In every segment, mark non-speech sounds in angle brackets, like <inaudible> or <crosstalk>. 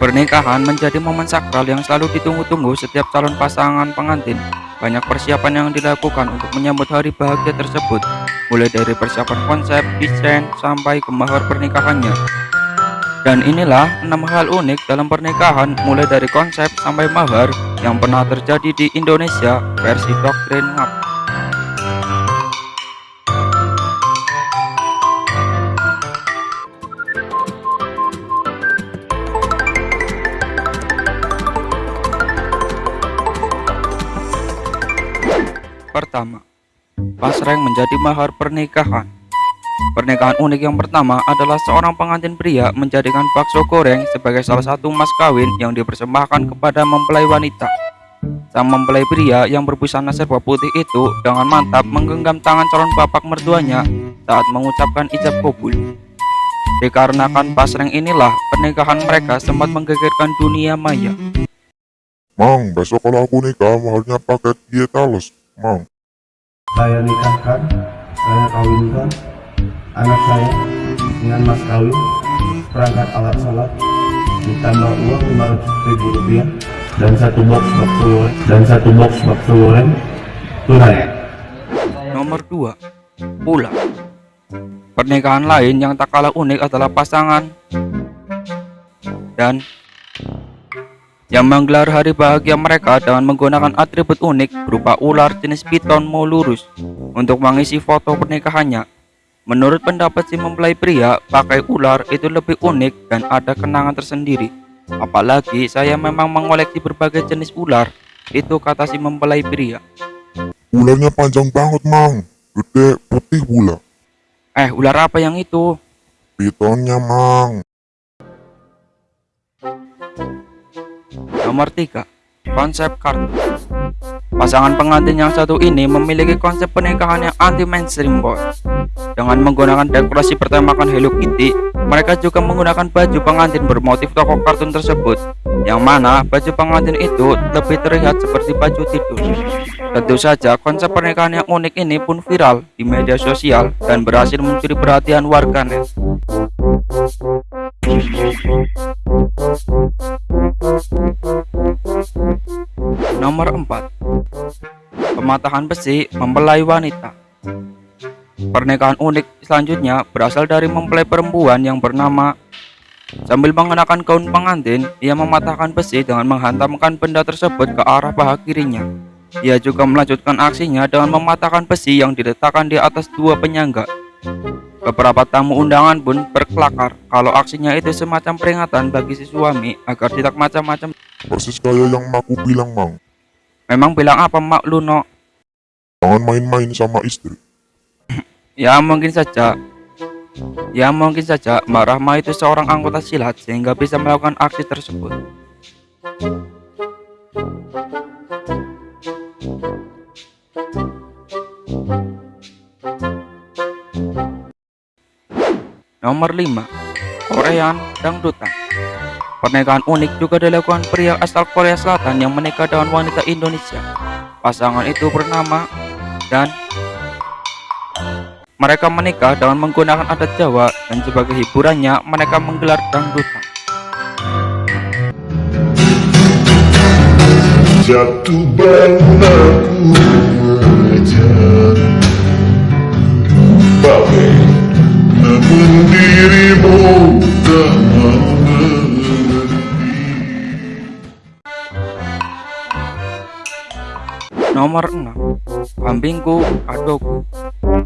Pernikahan menjadi momen sakral yang selalu ditunggu-tunggu setiap calon pasangan pengantin. Banyak persiapan yang dilakukan untuk menyambut hari bahagia tersebut, mulai dari persiapan konsep, desain, sampai ke mahar pernikahannya. Dan inilah enam hal unik dalam pernikahan mulai dari konsep sampai mahar yang pernah terjadi di Indonesia versi doktrin ngap. Pertama, pasreng menjadi mahar pernikahan. Pernikahan unik yang pertama adalah seorang pengantin pria menjadikan bakso goreng sebagai salah satu mas kawin yang dipersembahkan kepada mempelai wanita. Sang mempelai pria yang berbusana serba putih itu dengan mantap menggenggam tangan calon bapak mertuanya saat mengucapkan ijab kabul. Dikarenakan pasreng inilah pernikahan mereka sempat menggegerkan dunia maya. Mang, besok kalau aku nikah mahalnya paket dietalos, Mang. Saya nikahkan, saya kawinkan anak saya dengan mas kawin, perangkat alat sholat, ditambah uang 500 ribu rupiah dan satu box bakso goreng dan satu box bakso goreng tunai. Nomor 2. Pula Pernikahan lain yang tak kalah unik adalah pasangan dan yang menggelar hari bahagia mereka dengan menggunakan atribut unik berupa ular jenis piton mau lurus untuk mengisi foto pernikahannya. Menurut pendapat si mempelai pria, pakai ular itu lebih unik dan ada kenangan tersendiri. Apalagi saya memang mengoleksi berbagai jenis ular, itu kata si mempelai pria. Ularnya panjang banget, Mang. Gede, putih pula. Eh, ular apa yang itu? Pitonnya, Mang. Nomor 3. Konsep kartu Pasangan pengantin yang satu ini memiliki konsep pernikahan yang anti mainstream boy. Dengan menggunakan dekorasi bertemakan Hello Kitty Mereka juga menggunakan baju pengantin bermotif tokoh kartun tersebut Yang mana baju pengantin itu lebih terlihat seperti baju tidur. Tentu saja konsep pernikahan yang unik ini pun viral di media sosial Dan berhasil mencuri perhatian warganet Nomor 4 Pematahan besi mempelai wanita Pernikahan unik selanjutnya berasal dari mempelai perempuan yang bernama Sambil mengenakan gaun pengantin, ia mematahkan besi dengan menghantamkan benda tersebut ke arah paha kirinya. Ia juga melanjutkan aksinya dengan mematahkan besi yang diletakkan di atas dua penyangga. Beberapa tamu undangan pun berkelakar kalau aksinya itu semacam peringatan bagi si suami agar tidak macam-macam. Persis kayak yang aku bilang, Mang. Memang bilang apa mak lu no? Jangan main-main sama istri. <clears throat> Ya mungkin saja. Ya mungkin saja. Mbak Rahma itu seorang anggota silat sehingga bisa melakukan aksi tersebut. Nomor 5 Korean Dangdutan Pernikahan unik juga dilakukan pria asal Korea Selatan yang menikah dengan wanita Indonesia Pasangan itu bernama dan mereka menikah dengan menggunakan adat Jawa dan sebagai hiburannya mereka menggelar dangdutan. Jatuh bangun aku Nomor 6 Kambingku Kadoku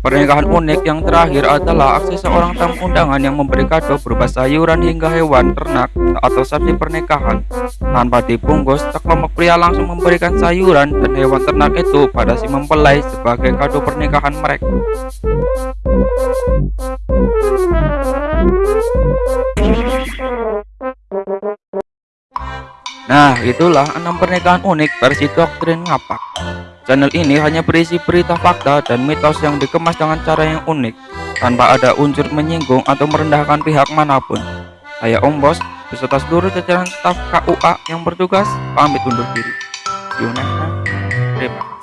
Pernikahan unik yang terakhir adalah aksi seorang tamu undangan yang memberi kado berupa sayuran hingga hewan ternak atau sapi pernikahan. Tanpa dibungkus, sekelompok pria langsung memberikan sayuran dan hewan ternak itu pada si mempelai sebagai kado pernikahan mereka. Nah, itulah enam pernikahan unik versi doktrin ngapak. Channel ini hanya berisi berita fakta dan mitos yang dikemas dengan cara yang unik, tanpa ada unsur menyinggung atau merendahkan pihak mana pun. Saya Om Bos, beserta seluruh jajaran staf KUA yang bertugas, pamit undur diri. See. Terima kasih.